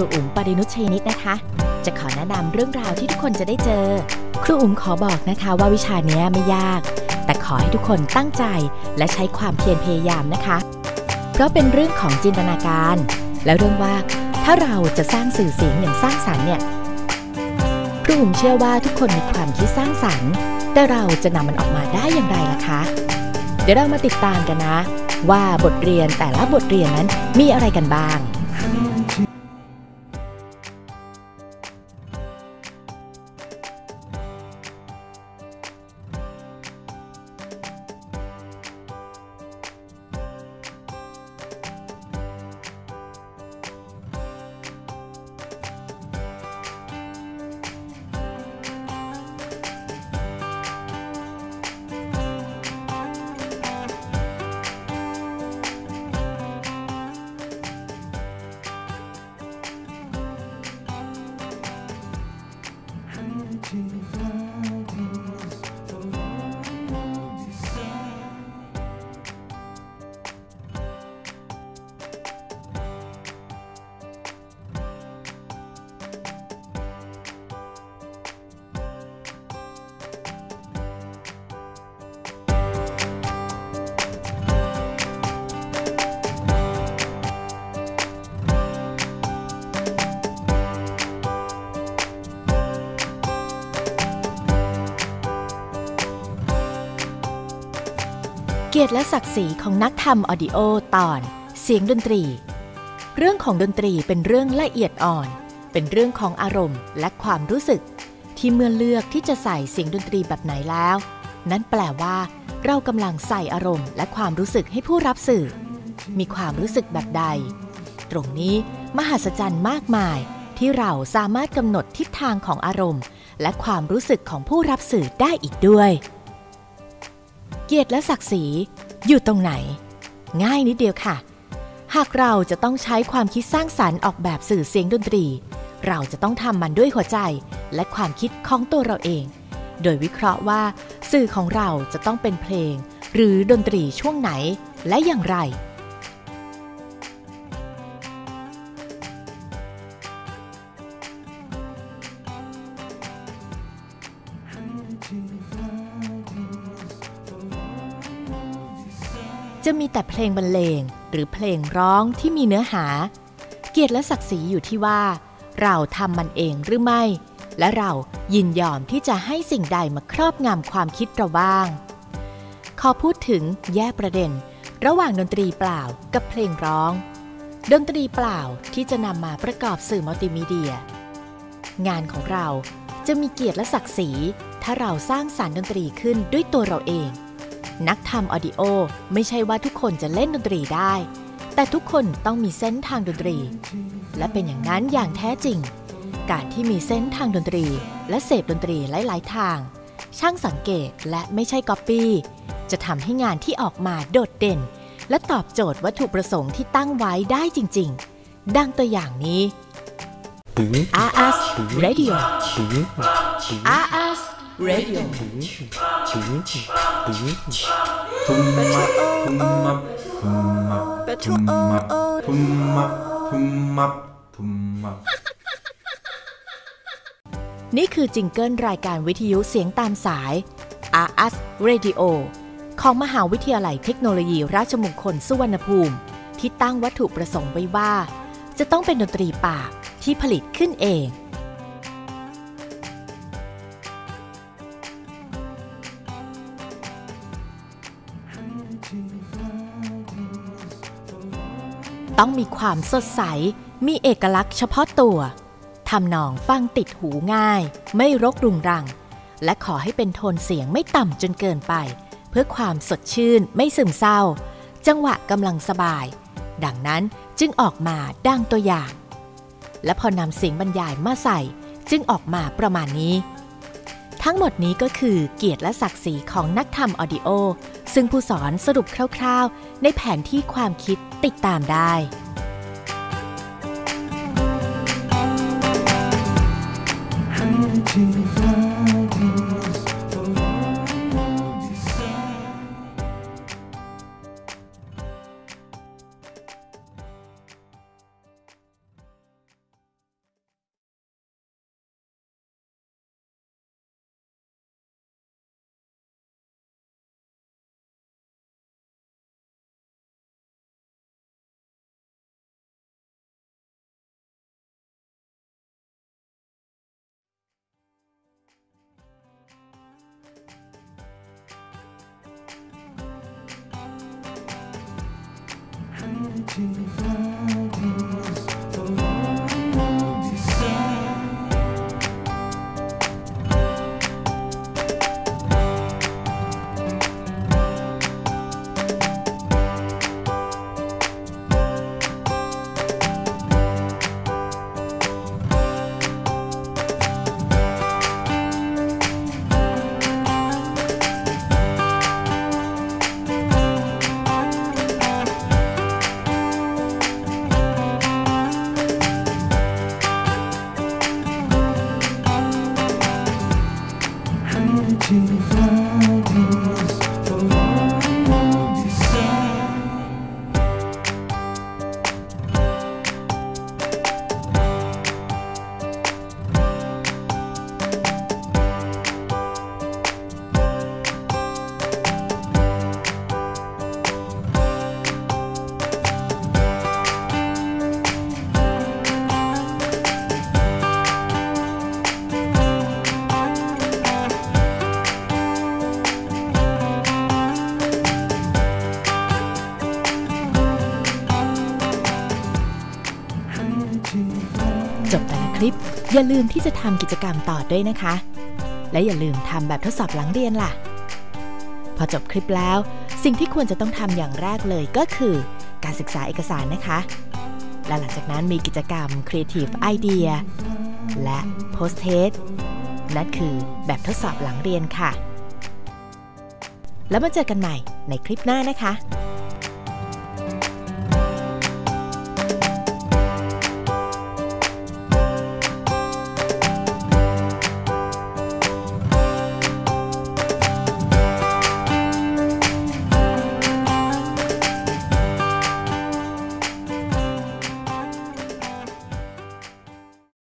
รูอุ๋มปรินุชชัยนิดนะคะ จะขอแนะนำเรื่องราวที่ทุกคนจะได้เจอ ครูอุ๋มขอบอกนะคะว่าวิชาเนี้ยไม่ยาก แต่ขอให้ทุกคนตั้งใจและใช้ความเพียรพยายามนะคะ เพราะเป็นเรื่องของจินตนาการ และเรื่องว่าถ้าเราจะสร้างสื่อเสียงอย่างสร้างสรรค์เนี่ยครูอุ๋มเชื่อว่าทุกคนมีความคิดสร้างสรรค์แต่เราจะนำมันออกมาได้อย่างไรล่ะคะ เดี๋ยวเรามาติดตามกันนะ ว่าบทเรียนแต่ละบทเรียนนั้นมีอะไรกันบ้าง เกียรติและศักดิ์ศรีของนักทำออดิโอตอน เสียงดนตรี เรื่องของดนตรีเป็นเรื่องละเอียดอ่อน เป็นเรื่องของอารมณ์และความรู้สึก ที่เมื่อเลือกที่จะใส่เสียงดนตรีแบบไหนแล้ว นั้นแปลว่า เรากำลังใส่อารมณ์และความรู้สึกให้ผู้รับสื่อ มีความรู้สึกแบบใด ตรงนี้มหัศจรรย์มากมาย ที่เราสามารถกำหนดทิศทางของอารมณ์ และความรู้สึกของผู้รับสื่อได้อีกด้วย เกียรติและศักดิ์ศรีอยู่ตรงไหน ง่ายนิดเดียวค่ะ หากเราจะต้องใช้ความคิดสร้างสรรค์ออกแบบสื่อเสียงดนตรี เราจะต้องทำมันด้วยหัวใจและความคิดของตัวเราเอง โดยวิเคราะห์ว่า สื่อของเราจะต้องเป็นเพลง หรือดนตรีช่วงไหนและอย่างไร จะมีแต่เพลงบรรเลง หรือเพลงร้องที่มีเนื้อหา เกียรติและศักดิ์ศรีอยู่ที่ว่า เราทำมันเองหรือไม่ และเรายินยอมที่จะให้สิ่งใดมาครอบงำความคิดเราบ้าง ขอพูดถึงแยกประเด็น ระหว่างดนตรีเปล่ากับเพลงร้อง ดนตรีเปล่าที่จะนำมาประกอบสื่อมัลติมีเดีย งานของเราจะมีเกียรติและศักดิ์ศรี ถ้าเราสร้างสารรค์ดนตรีขึ้นด้วยตัวเราเอง นักทำออดิโอไม่ใช่ว่าทุกคนจะเล่นดนตรีได้ แต่ทุกคนต้องมีเส้นทางดนตรี และเป็นอย่างนั้นอย่างแท้จริง การที่มีเส้นทางดนตรี และเสพดนตรีหลาย ๆ ทาง ช่างสังเกตและไม่ใช่ก๊อปปี้จะทำให้งานที่ออกมาโดดเด่น และตอบโจทย์วัตถุประสงค์ที่ตั้งไว้ได้จริง ๆ ดังตัวอย่างนี้ RS Radio RS Radio นี่คือจิงเกิลรายการวิทยุเสียงตามสาย RS Radio ของมหาวิทยาลัยเทคโนโลยีราชมงคลสุวรรณภูมิ ที่ตั้งวัตถุประสงค์ไว้ว่า จะต้องเป็นดนตรีป่าที่ผลิตขึ้นเอง ต้องมีความสดใส มีเอกลักษณ์เฉพาะตัว ทำนองฟังติดหูง่าย ไม่รกรุงรัง และขอให้เป็นโทนเสียงไม่ต่ำจนเกินไป เพื่อความสดชื่นไม่ซึมเศร้า จังหวะกำลังสบาย ดังนั้นจึงออกมาดังตัวอย่าง และพอนำเสียงบรรยายมาใส่ จึงออกมาประมาณนี้ ทั้งหมดนี้ก็คือเกียรติและศักดิ์ศรีของนักทำออดิโอ ซึ่งผู้สอนสรุปคร่าวๆ ในแผนที่ความคิดติดตามได้ที่ฟ้า แต่ ลิป อย่าลืมที่จะทำกิจกรรมต่อด้วยนะคะ และอย่าลืมทำแบบทดสอบหลังเรียนล่ะ พอจบคลิปแล้ว สิ่งที่ควรจะต้องทำอย่างแรกเลยก็คือ การศึกษาเอกสารนะคะ และหลังจากนั้นมีกิจกรรม Creative Idea และ Post Test นั่นคือแบบทดสอบหลังเรียนค่ะ แล้วมาเจอกันใหม่ในคลิปหน้านะคะ